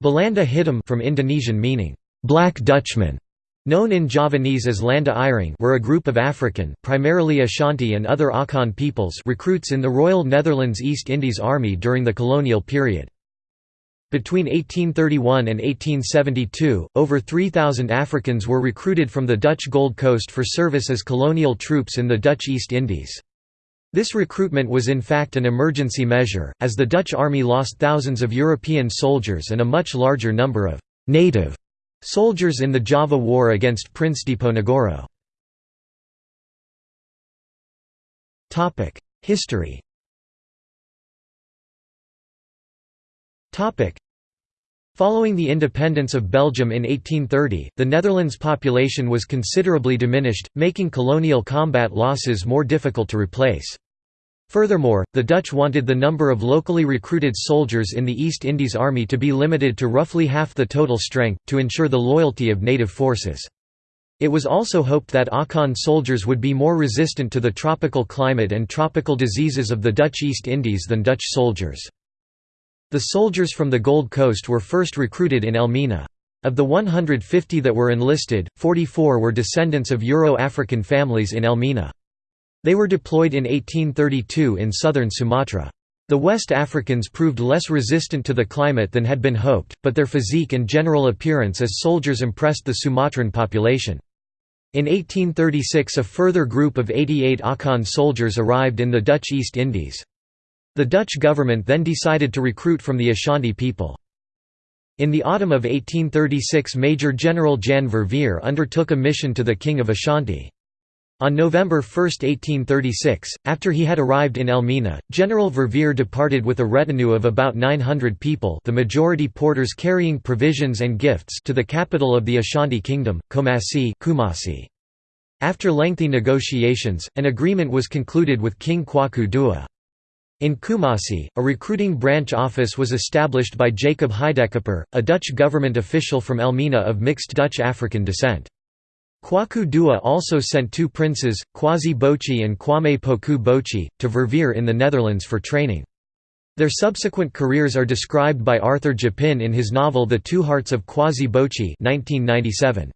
Belanda Hitam from Indonesian meaning, Black Dutchman, known in Javanese as Landa Ireng were a group of African, primarily Ashanti and other Akan peoples recruits in the Royal Netherlands East Indies Army during the colonial period. Between 1831 and 1872, over 3,000 Africans were recruited from the Dutch Gold Coast for service as colonial troops in the Dutch East Indies. This recruitment was in fact an emergency measure, as the Dutch army lost thousands of European soldiers and a much larger number of «native» soldiers in the Java War against Prince Diponegoro. History Following the independence of Belgium in 1830, the Netherlands' population was considerably diminished, making colonial combat losses more difficult to replace. Furthermore, the Dutch wanted the number of locally recruited soldiers in the East Indies Army to be limited to roughly half the total strength, to ensure the loyalty of native forces. It was also hoped that Akan soldiers would be more resistant to the tropical climate and tropical diseases of the Dutch East Indies than Dutch soldiers. The soldiers from the Gold Coast were first recruited in Elmina. Of the 150 that were enlisted, 44 were descendants of Euro-African families in Elmina. They were deployed in 1832 in southern Sumatra. The West Africans proved less resistant to the climate than had been hoped, but their physique and general appearance as soldiers impressed the Sumatran population. In 1836 a further group of 88 Akan soldiers arrived in the Dutch East Indies. The Dutch government then decided to recruit from the Ashanti people. In the autumn of 1836 Major General Jan Verveer undertook a mission to the King of Ashanti. On November 1, 1836, after he had arrived in Elmina, General Verveer departed with a retinue of about 900 people the majority porters carrying provisions and gifts to the capital of the Ashanti Kingdom, Kumasi Kumasi. After lengthy negotiations, an agreement was concluded with King Kwaku Dua. In Kumasi, a recruiting branch office was established by Jacob Huydecoper, a Dutch government official from Elmina of mixed Dutch-African descent. Kwaku Dua also sent two princes, Kwasi Boachi and Kwame Poku Boachi, to Verveer in the Netherlands for training. Their subsequent careers are described by Arthur Japin in his novel The Two Hearts of Kwasi Boachi 1997.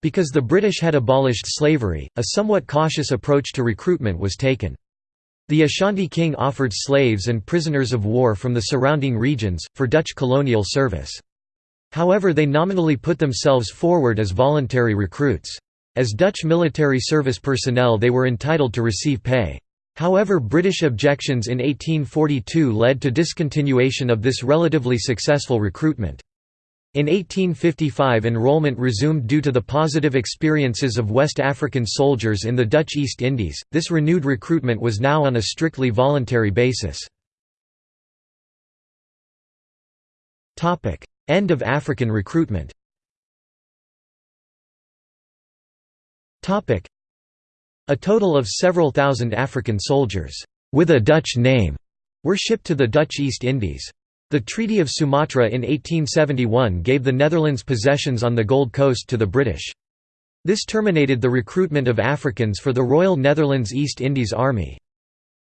Because the British had abolished slavery, a somewhat cautious approach to recruitment was taken. The Ashanti king offered slaves and prisoners of war from the surrounding regions, for Dutch colonial service. However they nominally put themselves forward as voluntary recruits. As Dutch military service personnel they were entitled to receive pay. However British objections in 1842 led to discontinuation of this relatively successful recruitment. In 1855 enrollment resumed due to the positive experiences of West African soldiers in the Dutch East Indies. This renewed recruitment was now on a strictly voluntary basis. End of African recruitment. A total of several thousand African soldiers with a Dutch name were shipped to the Dutch East Indies. The Treaty of Sumatra in 1871 gave the Netherlands possessions on the Gold Coast to the British. This terminated the recruitment of Africans for the Royal Netherlands East Indies Army.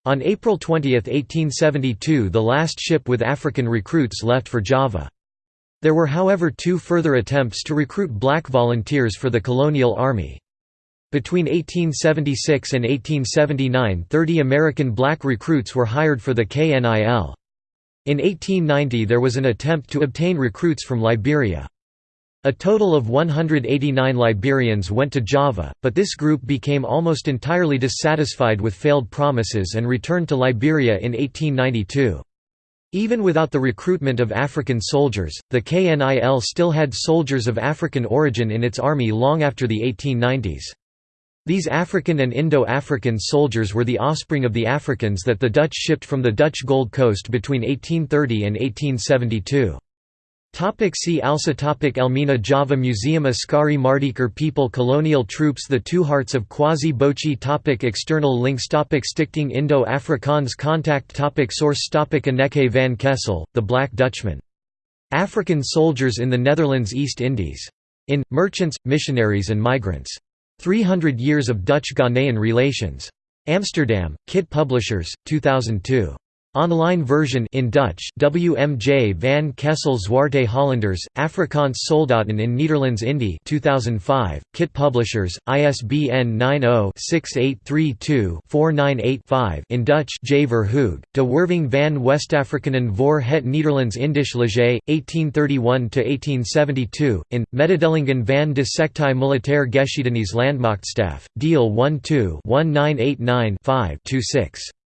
On April 20, 1872 the last ship with African recruits left for Java. There were however two further attempts to recruit black volunteers for the colonial army. Between 1876 and 1879 30 American black recruits were hired for the KNIL. In 1890 there was an attempt to obtain recruits from Liberia. A total of 189 Liberians went to Java, but this group became almost entirely dissatisfied with failed promises and returned to Liberia in 1892. Even without the recruitment of African soldiers, the KNIL still had soldiers of African origin in its army long after the 1890s. These African and Indo-African soldiers were the offspring of the Africans that the Dutch shipped from the Dutch Gold Coast between 1830 and 1872. Topic see also Elmina Java Museum Askari Mardijker People Colonial troops The Two Hearts of Kwasi Boachi topic External links topic Stichting Indo-Afrikaans Contact topic Source topic Anneke van Kessel, The Black Dutchman. African soldiers in the Netherlands East Indies. In, Merchants, Missionaries and Migrants. 300 Years of Dutch-Ghanaian Relations. Amsterdam, Kit Publishers, 2002. Online version in Dutch WMJ van Kessel Zwarte Hollanders, Afrikaans Soldaten in Nederlands Indie 2005, Kit Publishers, ISBN 90-6832-4985 in Dutch J. Verhoog, De Werving van Westafrikanen voor het Nederlands Indisch Leger, 1831–1872, in, Mededelingen van de Sectie Militaire Geschiedenis Landmachtstaf, Deal 1-2 1989 5 26.